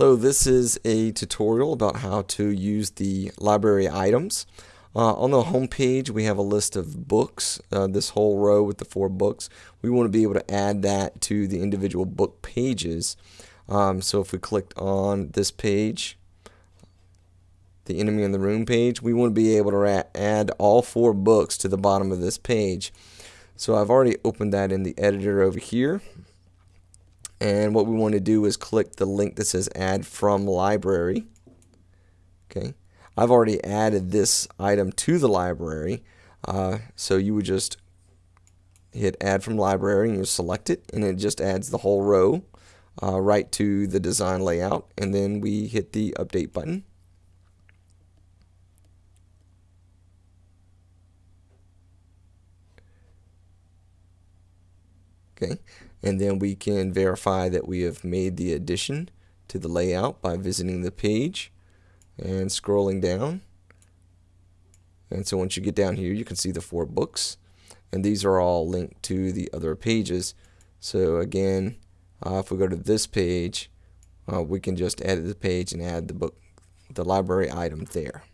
Hello, this is a tutorial about how to use the library items. Uh, on the home page we have a list of books, uh, this whole row with the four books. We want to be able to add that to the individual book pages. Um, so if we clicked on this page, the enemy in the room page, we want to be able to add all four books to the bottom of this page. So I've already opened that in the editor over here and what we want to do is click the link that says add from library. Okay. I've already added this item to the library. Uh, so you would just hit add from library and you select it and it just adds the whole row uh, right to the design layout. And then we hit the update button okay. And then we can verify that we have made the addition to the layout by visiting the page and scrolling down. And so once you get down here you can see the four books. And these are all linked to the other pages. So again uh, if we go to this page uh, we can just edit the page and add the book the library item there